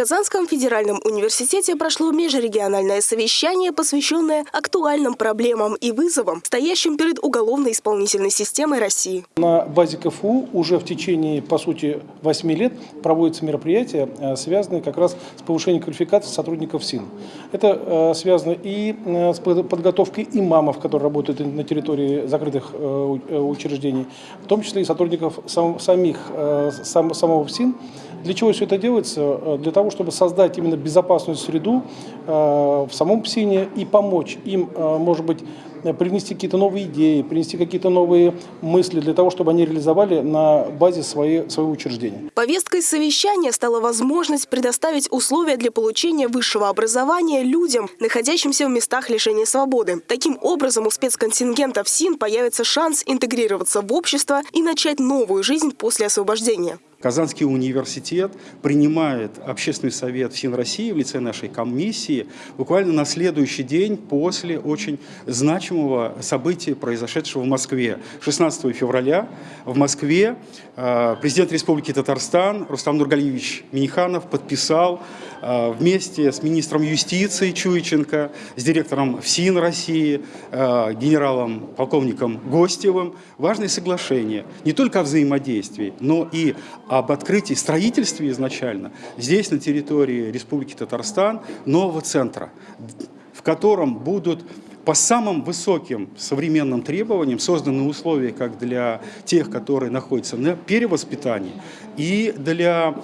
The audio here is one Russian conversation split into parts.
Казанском федеральном университете прошло межрегиональное совещание, посвященное актуальным проблемам и вызовам, стоящим перед уголовно-исполнительной системой России. На базе КФУ уже в течение, по сути, 8 лет проводятся мероприятия, э, связанные как раз с повышением квалификации сотрудников СИН. Это э, связано и э, с подготовкой имамов, которые работают на территории закрытых учреждений, в том числе и сотрудников самих, самого СИН. Для чего все это делается? Для того, чтобы создать именно безопасную среду в самом ПСИНе и помочь им, может быть, принести какие-то новые идеи, принести какие-то новые мысли для того, чтобы они реализовали на базе свои, своего учреждения. Повесткой совещания стала возможность предоставить условия для получения высшего образования людям, находящимся в местах лишения свободы. Таким образом, у спецконтингента в СИН появится шанс интегрироваться в общество и начать новую жизнь после освобождения. Казанский университет принимает общественный совет ФСИН России в лице нашей комиссии буквально на следующий день после очень значимого события, произошедшего в Москве. 16 февраля в Москве э, президент Республики Татарстан Рустам Нургалиевич Миниханов подписал вместе с министром юстиции Чуйченко, с директором ФСИН России, э, генералом, полковником Гостевым. Важное соглашение. Не только о взаимодействии, но и об открытии, строительстве изначально здесь, на территории Республики Татарстан, нового центра, в котором будут по самым высоким современным требованиям созданы условия как для тех, которые находятся на перевоспитании, и для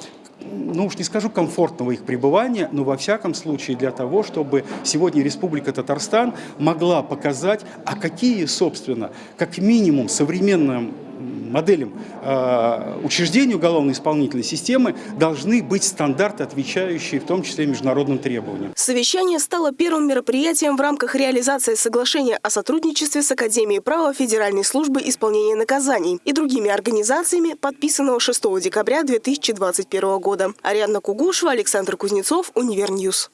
ну уж не скажу комфортного их пребывания, но во всяком случае для того, чтобы сегодня Республика Татарстан могла показать, а какие, собственно, как минимум современным моделям э, учреждений уголовно-исполнительной системы должны быть стандарты, отвечающие в том числе международным требованиям. Совещание стало первым мероприятием в рамках реализации соглашения о сотрудничестве с Академией права Федеральной службы исполнения наказаний и другими организациями, подписанного 6 декабря 2021 года. Ариадна Кугушева, Александр Кузнецов, Univer News.